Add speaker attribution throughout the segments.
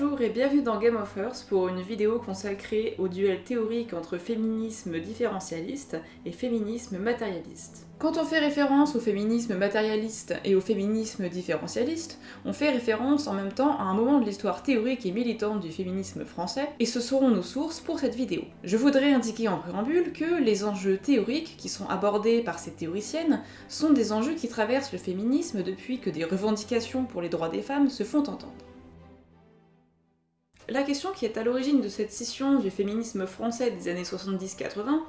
Speaker 1: Bonjour et bienvenue dans Game of Earth pour une vidéo consacrée au duel théorique entre féminisme différentialiste et féminisme matérialiste. Quand on fait référence au féminisme matérialiste et au féminisme différentialiste, on fait référence en même temps à un moment de l'histoire théorique et militante du féminisme français, et ce seront nos sources pour cette vidéo. Je voudrais indiquer en préambule que les enjeux théoriques qui sont abordés par ces théoriciennes sont des enjeux qui traversent le féminisme depuis que des revendications pour les droits des femmes se font entendre. La question qui est à l'origine de cette scission du féminisme français des années 70-80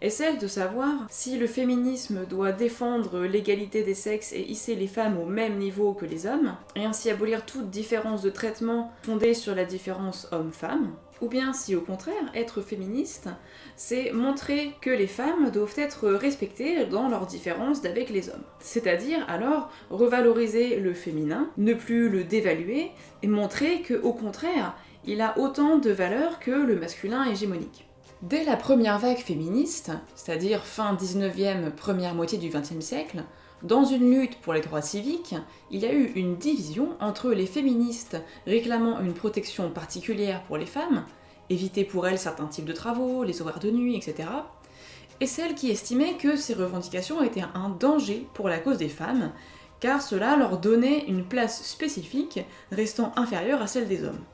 Speaker 1: est celle de savoir si le féminisme doit défendre l'égalité des sexes et hisser les femmes au même niveau que les hommes, et ainsi abolir toute différence de traitement fondée sur la différence homme-femme, ou bien si au contraire, être féministe, c'est montrer que les femmes doivent être respectées dans leurs différences d'avec les hommes. C'est-à-dire alors revaloriser le féminin, ne plus le dévaluer, et montrer que au contraire, il a autant de valeur que le masculin hégémonique. Dès la première vague féministe, c'est-à-dire fin 19e, première moitié du 20e siècle, dans une lutte pour les droits civiques, il y a eu une division entre les féministes réclamant une protection particulière pour les femmes, éviter pour elles certains types de travaux, les horaires de nuit, etc., et celles qui estimaient que ces revendications étaient un danger pour la cause des femmes, car cela leur donnait une place spécifique restant inférieure à celle des hommes.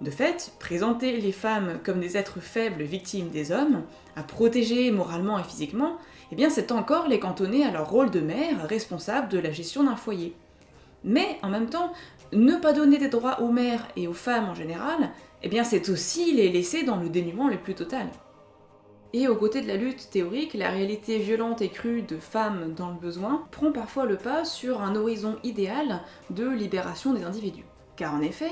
Speaker 1: De fait, présenter les femmes comme des êtres faibles victimes des hommes, à protéger moralement et physiquement, eh bien c'est encore les cantonner à leur rôle de mère responsable de la gestion d'un foyer. Mais en même temps, ne pas donner des droits aux mères et aux femmes en général, eh bien c'est aussi les laisser dans le dénuement le plus total. Et aux côtés de la lutte théorique, la réalité violente et crue de femmes dans le besoin prend parfois le pas sur un horizon idéal de libération des individus. Car en effet,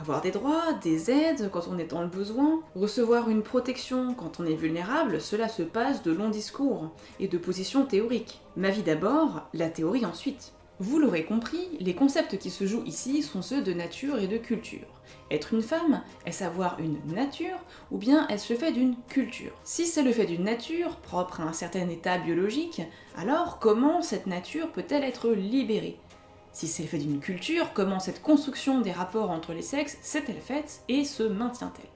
Speaker 1: avoir des droits, des aides quand on est dans le besoin, recevoir une protection quand on est vulnérable, cela se passe de longs discours et de positions théoriques. Ma vie d'abord, la théorie ensuite. Vous l'aurez compris, les concepts qui se jouent ici sont ceux de nature et de culture. Être une femme, est-ce avoir une nature, ou bien est-ce le fait d'une culture? Si c'est le fait d'une nature, propre à un certain état biologique, alors comment cette nature peut-elle être libérée? Si c'est le fait d'une culture, comment cette construction des rapports entre les sexes s'est-elle faite et se maintient-elle?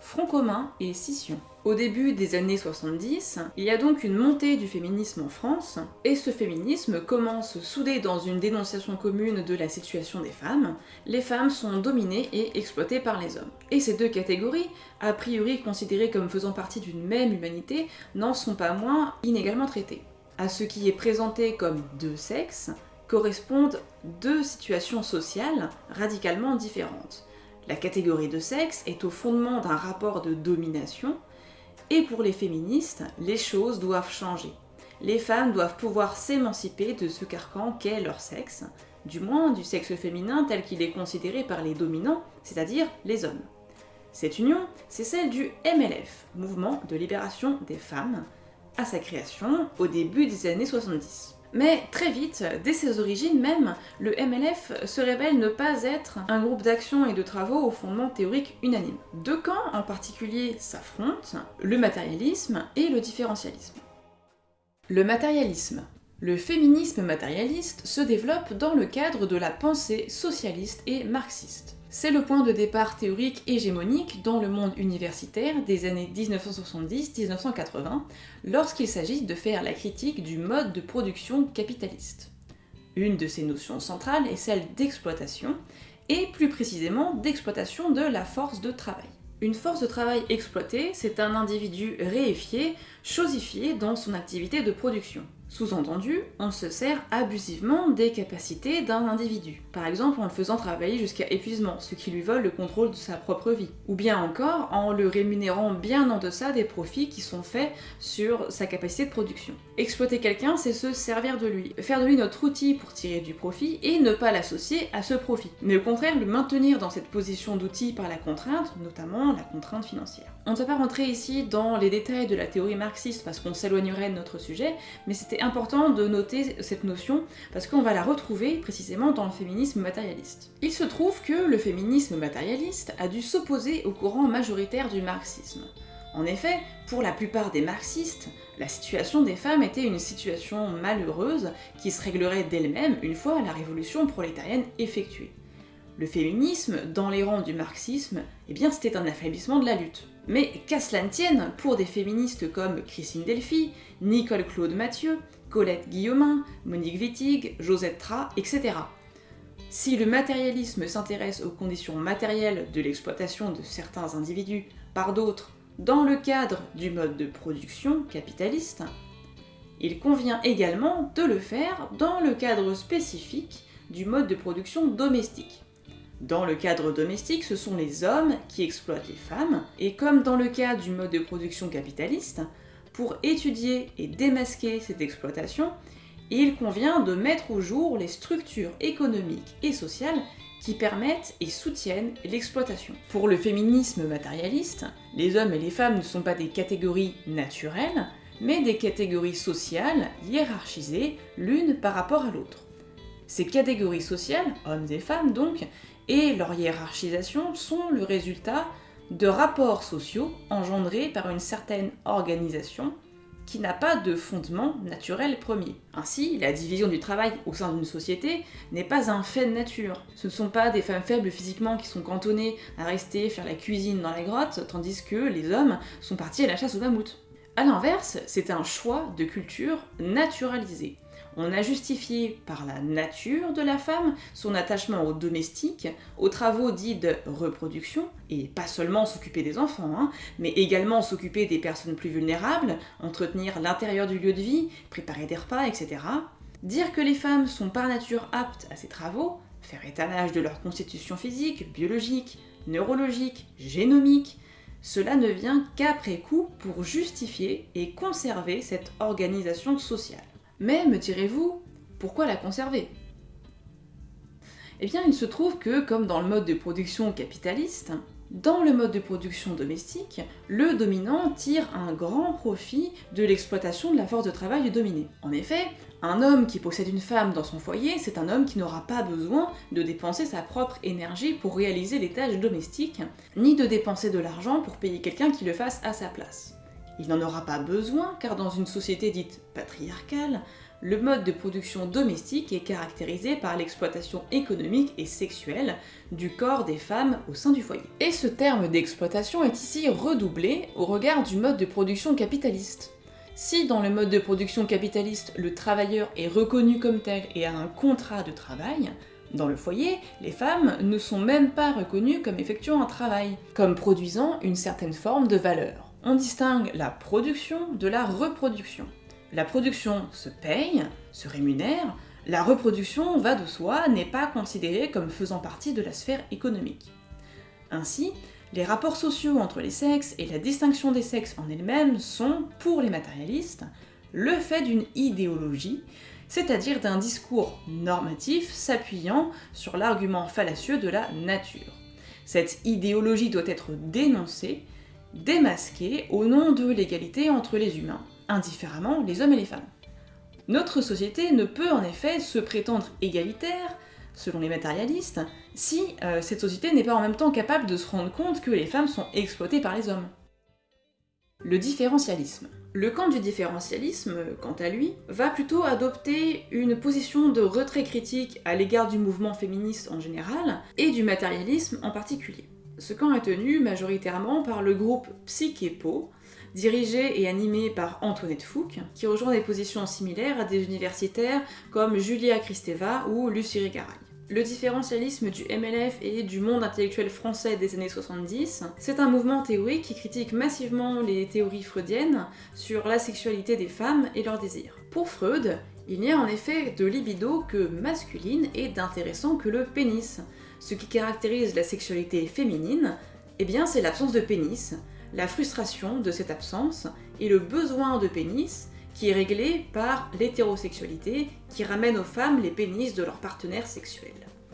Speaker 1: Front commun et scission. Au début des années 70, il y a donc une montée du féminisme en France, et ce féminisme commence soudé dans une dénonciation commune de la situation des femmes. Les femmes sont dominées et exploitées par les hommes. Et ces deux catégories, a priori considérées comme faisant partie d'une même humanité, n'en sont pas moins inégalement traitées. À ce qui est présenté comme deux sexes, correspondent deux situations sociales radicalement différentes. La catégorie de sexe est au fondement d'un rapport de domination, et pour les féministes, les choses doivent changer. Les femmes doivent pouvoir s'émanciper de ce carcan qu'est leur sexe, du moins du sexe féminin tel qu'il est considéré par les dominants, c'est-à-dire les hommes. Cette union, c'est celle du MLF, Mouvement de Libération des Femmes, à sa création au début des années 70. Mais très vite, dès ses origines même, le MLF se révèle ne pas être un groupe d'action et de travaux au fondement théorique unanime. Deux camps en particulier s'affrontent, le matérialisme et le différentialisme. Le matérialisme. Le féminisme matérialiste se développe dans le cadre de la pensée socialiste et marxiste. C'est le point de départ théorique hégémonique dans le monde universitaire des années 1970-1980, lorsqu'il s'agit de faire la critique du mode de production capitaliste. Une de ces notions centrales est celle d'exploitation, et plus précisément d'exploitation de la force de travail. Une force de travail exploitée, c'est un individu réifié, chosifié dans son activité de production. Sous-entendu, on se sert abusivement des capacités d'un individu, par exemple en le faisant travailler jusqu'à épuisement, ce qui lui vole le contrôle de sa propre vie, ou bien encore en le rémunérant bien en deçà des profits qui sont faits sur sa capacité de production. Exploiter quelqu'un, c'est se servir de lui, faire de lui notre outil pour tirer du profit et ne pas l'associer à ce profit, mais au contraire le maintenir dans cette position d'outil par la contrainte, notamment la contrainte financière. On ne va pas rentrer ici dans les détails de la théorie marxiste parce qu'on s'éloignerait de notre sujet, mais c'était important de noter cette notion parce qu'on va la retrouver précisément dans le féminisme matérialiste. Il se trouve que le féminisme matérialiste a dû s'opposer au courant majoritaire du marxisme. En effet, pour la plupart des marxistes, la situation des femmes était une situation malheureuse qui se réglerait d'elle-même une fois la révolution prolétarienne effectuée. Le féminisme, dans les rangs du marxisme, eh bien c'était un affaiblissement de la lutte. Mais qu'à cela ne tienne, pour des féministes comme Christine Delphi, Nicole Claude Mathieu, Colette Guillaumin, Monique Wittig, Josette Tra, etc. Si le matérialisme s'intéresse aux conditions matérielles de l'exploitation de certains individus par d'autres dans le cadre du mode de production capitaliste, il convient également de le faire dans le cadre spécifique du mode de production domestique. Dans le cadre domestique, ce sont les hommes qui exploitent les femmes, et comme dans le cas du mode de production capitaliste, pour étudier et démasquer cette exploitation, il convient de mettre au jour les structures économiques et sociales qui permettent et soutiennent l'exploitation. Pour le féminisme matérialiste, les hommes et les femmes ne sont pas des catégories naturelles, mais des catégories sociales hiérarchisées l'une par rapport à l'autre. Ces catégories sociales, hommes et femmes donc, et leur hiérarchisation sont le résultat de rapports sociaux engendrés par une certaine organisation qui n'a pas de fondement naturel premier. Ainsi, la division du travail au sein d'une société n'est pas un fait de nature. Ce ne sont pas des femmes faibles physiquement qui sont cantonnées à rester faire la cuisine dans la grotte, tandis que les hommes sont partis à la chasse au mammouth. A l'inverse, c'est un choix de culture naturalisé on a justifié par la nature de la femme son attachement au domestique, aux travaux dits de reproduction, et pas seulement s'occuper des enfants, hein, mais également s'occuper des personnes plus vulnérables, entretenir l'intérieur du lieu de vie, préparer des repas, etc. Dire que les femmes sont par nature aptes à ces travaux, faire étalage de leur constitution physique, biologique, neurologique, génomique, cela ne vient qu'après coup pour justifier et conserver cette organisation sociale. Mais, me direz-vous, pourquoi la conserver? Eh bien, il se trouve que, comme dans le mode de production capitaliste, dans le mode de production domestique, le dominant tire un grand profit de l'exploitation de la force de travail du dominé. En effet, un homme qui possède une femme dans son foyer, c'est un homme qui n'aura pas besoin de dépenser sa propre énergie pour réaliser les tâches domestiques, ni de dépenser de l'argent pour payer quelqu'un qui le fasse à sa place. Il n'en aura pas besoin car dans une société dite patriarcale, le mode de production domestique est caractérisé par l'exploitation économique et sexuelle du corps des femmes au sein du foyer. Et ce terme d'exploitation est ici redoublé au regard du mode de production capitaliste. Si dans le mode de production capitaliste, le travailleur est reconnu comme tel et a un contrat de travail, dans le foyer, les femmes ne sont même pas reconnues comme effectuant un travail, comme produisant une certaine forme de valeur on distingue la production de la reproduction. La production se paye, se rémunère, la reproduction, va de soi, n'est pas considérée comme faisant partie de la sphère économique. Ainsi, les rapports sociaux entre les sexes et la distinction des sexes en elle-même sont, pour les matérialistes, le fait d'une idéologie, c'est-à-dire d'un discours normatif s'appuyant sur l'argument fallacieux de la nature. Cette idéologie doit être dénoncée démasqué au nom de l'égalité entre les humains, indifféremment les hommes et les femmes. Notre société ne peut en effet se prétendre égalitaire, selon les matérialistes, si euh, cette société n'est pas en même temps capable de se rendre compte que les femmes sont exploitées par les hommes. Le différentialisme. Le camp du différentialisme, quant à lui, va plutôt adopter une position de retrait critique à l'égard du mouvement féministe en général, et du matérialisme en particulier. Ce camp est tenu majoritairement par le groupe Psychepo, dirigé et animé par Antoinette Fouque, qui rejoint des positions similaires à des universitaires comme Julia Kristeva ou Lucie Rigaray. Le différentialisme du MLF et du monde intellectuel français des années 70, c'est un mouvement théorique qui critique massivement les théories freudiennes sur la sexualité des femmes et leurs désirs. Pour Freud, il n'y a en effet de libido que masculine et d'intéressant que le pénis, ce qui caractérise la sexualité féminine, eh bien c'est l'absence de pénis, la frustration de cette absence et le besoin de pénis qui est réglé par l'hétérosexualité qui ramène aux femmes les pénis de leurs partenaires sexuels.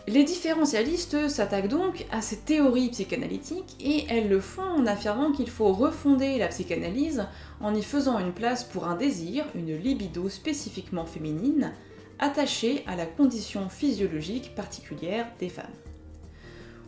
Speaker 1: Les différentialistes s'attaquent donc à ces théories psychanalytiques et elles le font en affirmant qu'il faut refonder la psychanalyse en y faisant une place pour un désir, une libido spécifiquement féminine, attachée à la condition physiologique particulière des femmes.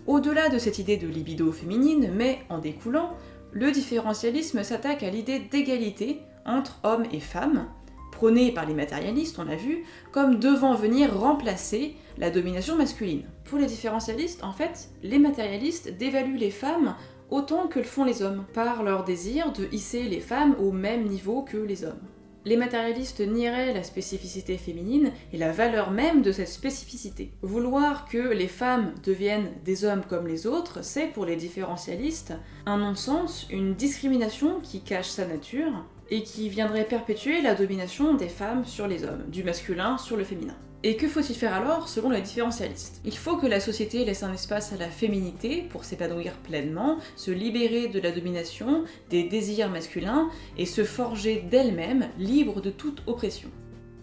Speaker 1: Au-delà de cette idée de libido féminine, mais en découlant, le différentialisme s'attaque à l'idée d'égalité entre hommes et femmes, prônée par les matérialistes, on l'a vu, comme devant venir remplacer la domination masculine. Pour les différentialistes, en fait, les matérialistes dévaluent les femmes autant que le font les hommes, par leur désir de hisser les femmes au même niveau que les hommes. Les matérialistes nieraient la spécificité féminine et la valeur même de cette spécificité. Vouloir que les femmes deviennent des hommes comme les autres, c'est pour les différentialistes un non-sens, une discrimination qui cache sa nature, et qui viendrait perpétuer la domination des femmes sur les hommes, du masculin sur le féminin. Et que faut-il faire alors selon les différentialistes Il faut que la société laisse un espace à la féminité pour s'épanouir pleinement, se libérer de la domination, des désirs masculins, et se forger d'elle-même libre de toute oppression.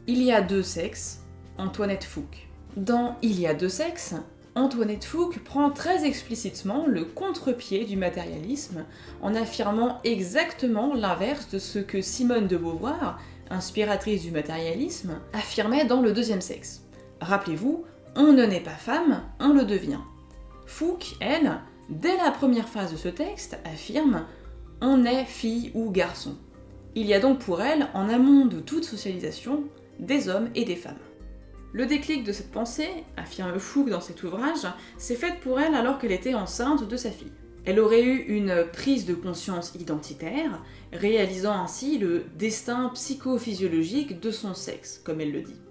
Speaker 1: Il y a deux sexes, Antoinette Fouque. Dans Il y a deux sexes, Antoinette Fouque prend très explicitement le contre-pied du matérialisme en affirmant exactement l'inverse de ce que Simone de Beauvoir, inspiratrice du matérialisme, affirmait dans Le deuxième sexe. Rappelez-vous, on ne naît pas femme, on le devient. Fouque, elle, dès la première phase de ce texte, affirme on est fille ou garçon. Il y a donc pour elle, en amont de toute socialisation, des hommes et des femmes. Le déclic de cette pensée, affirme Fouque dans cet ouvrage, s'est fait pour elle alors qu'elle était enceinte de sa fille. Elle aurait eu une prise de conscience identitaire, réalisant ainsi le destin psychophysiologique de son sexe, comme elle le dit.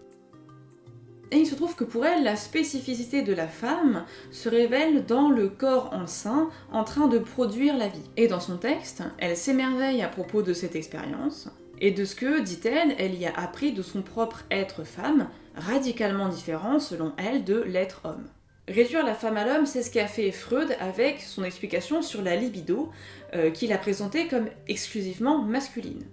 Speaker 1: Et il se trouve que pour elle, la spécificité de la femme se révèle dans le corps enceint en train de produire la vie. Et dans son texte, elle s'émerveille à propos de cette expérience, et de ce que, dit-elle, elle y a appris de son propre être femme, radicalement différent selon elle de l'être homme. Réduire la femme à l'homme, c'est ce qu'a fait Freud avec son explication sur la libido, euh, qu'il a présentée comme exclusivement masculine.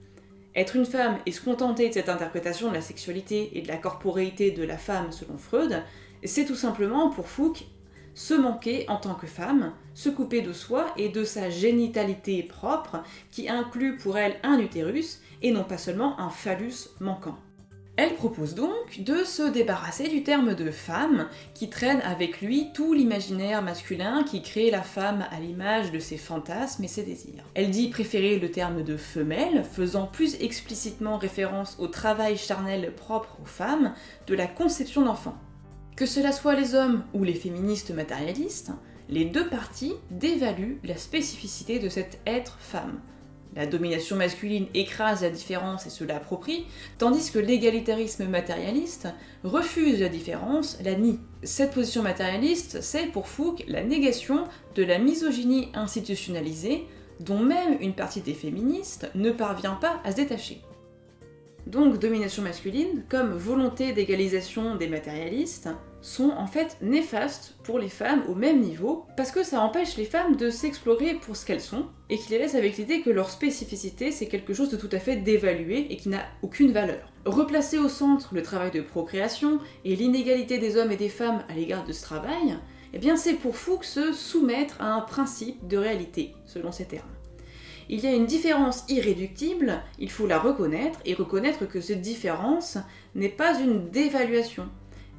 Speaker 1: Être une femme et se contenter de cette interprétation de la sexualité et de la corporéité de la femme selon Freud, c'est tout simplement pour Fouque se manquer en tant que femme, se couper de soi et de sa génitalité propre, qui inclut pour elle un utérus et non pas seulement un phallus manquant. Elle propose donc de se débarrasser du terme de femme, qui traîne avec lui tout l'imaginaire masculin qui crée la femme à l'image de ses fantasmes et ses désirs. Elle dit préférer le terme de femelle, faisant plus explicitement référence au travail charnel propre aux femmes de la conception d'enfants. Que cela soit les hommes ou les féministes matérialistes, les deux parties dévaluent la spécificité de cet être femme, la domination masculine écrase la différence et se l'approprie, tandis que l'égalitarisme matérialiste refuse la différence, la nie. Cette position matérialiste, c'est pour Fouque la négation de la misogynie institutionnalisée, dont même une partie des féministes ne parvient pas à se détacher. Donc domination masculine, comme volonté d'égalisation des matérialistes, sont en fait néfastes pour les femmes au même niveau, parce que ça empêche les femmes de s'explorer pour ce qu'elles sont, et qui les laisse avec l'idée que leur spécificité c'est quelque chose de tout à fait dévalué et qui n'a aucune valeur. Replacer au centre le travail de procréation et l'inégalité des hommes et des femmes à l'égard de ce travail, eh bien c'est pour Fuchs se soumettre à un principe de réalité, selon ces termes. Il y a une différence irréductible, il faut la reconnaître, et reconnaître que cette différence n'est pas une dévaluation.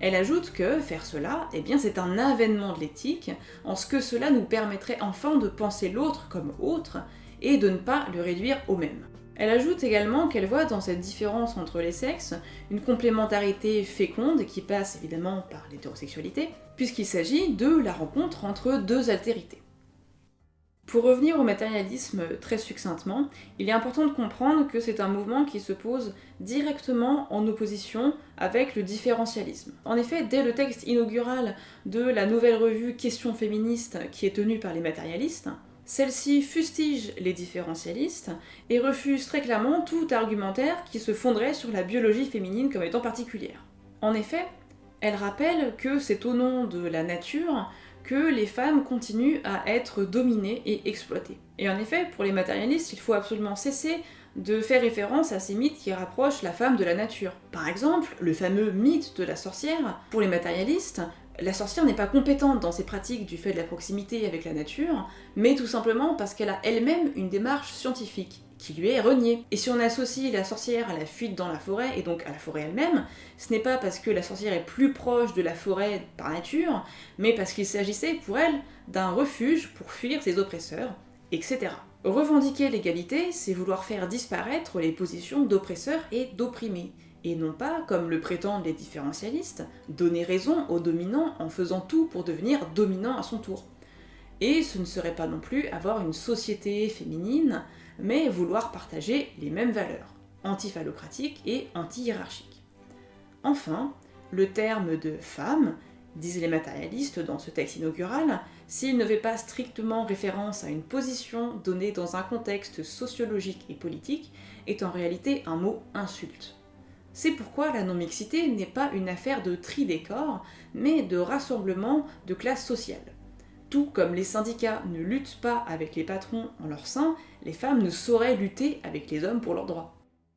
Speaker 1: Elle ajoute que faire cela, eh bien c'est un avènement de l'éthique, en ce que cela nous permettrait enfin de penser l'autre comme autre, et de ne pas le réduire au même. Elle ajoute également qu'elle voit dans cette différence entre les sexes une complémentarité féconde qui passe évidemment par l'hétérosexualité, puisqu'il s'agit de la rencontre entre deux altérités. Pour revenir au matérialisme très succinctement, il est important de comprendre que c'est un mouvement qui se pose directement en opposition avec le différentialisme. En effet, dès le texte inaugural de la nouvelle revue Questions féministes qui est tenue par les matérialistes, celle-ci fustige les différentialistes et refuse très clairement tout argumentaire qui se fonderait sur la biologie féminine comme étant particulière. En effet, elle rappelle que c'est au nom de la nature que les femmes continuent à être dominées et exploitées. Et en effet, pour les matérialistes, il faut absolument cesser de faire référence à ces mythes qui rapprochent la femme de la nature. Par exemple, le fameux mythe de la sorcière, pour les matérialistes, la sorcière n'est pas compétente dans ses pratiques du fait de la proximité avec la nature, mais tout simplement parce qu'elle a elle-même une démarche scientifique qui lui est renié. Et si on associe la sorcière à la fuite dans la forêt, et donc à la forêt elle-même, ce n'est pas parce que la sorcière est plus proche de la forêt par nature, mais parce qu'il s'agissait pour elle d'un refuge pour fuir ses oppresseurs, etc. Revendiquer l'égalité, c'est vouloir faire disparaître les positions d'oppresseurs et d'opprimés, et non pas, comme le prétendent les différentialistes, donner raison au dominant en faisant tout pour devenir dominant à son tour. Et ce ne serait pas non plus avoir une société féminine, mais vouloir partager les mêmes valeurs, antiphallocratiques et anti-hiérarchiques. Enfin, le terme de femme, disent les matérialistes dans ce texte inaugural, s'il ne fait pas strictement référence à une position donnée dans un contexte sociologique et politique, est en réalité un mot insulte. C'est pourquoi la non-mixité n'est pas une affaire de tri des mais de rassemblement de classes sociales. Tout comme les syndicats ne luttent pas avec les patrons en leur sein, les femmes ne sauraient lutter avec les hommes pour leurs droits.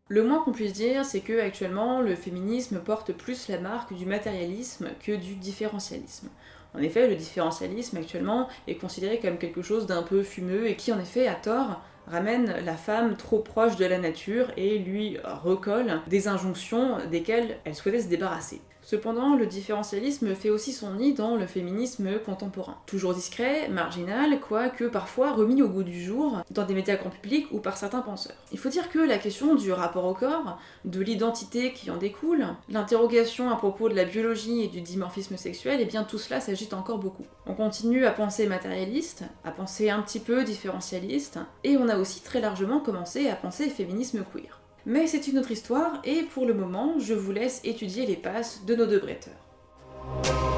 Speaker 1: Le moins qu'on puisse dire, c'est que actuellement, le féminisme porte plus la marque du matérialisme que du différentialisme. En effet, le différentialisme actuellement est considéré comme quelque chose d'un peu fumeux et qui en effet, à tort, ramène la femme trop proche de la nature et lui recolle des injonctions desquelles elle souhaitait se débarrasser. Cependant, le différentialisme fait aussi son nid dans le féminisme contemporain. Toujours discret, marginal, quoique parfois remis au goût du jour dans des médias grand public ou par certains penseurs. Il faut dire que la question du rapport au corps, de l'identité qui en découle, l'interrogation à propos de la biologie et du dimorphisme sexuel, et eh bien tout cela s'agite encore beaucoup. On continue à penser matérialiste, à penser un petit peu différentialiste, et on a aussi très largement commencé à penser féminisme queer. Mais c'est une autre histoire, et pour le moment, je vous laisse étudier les passes de nos deux bretteurs.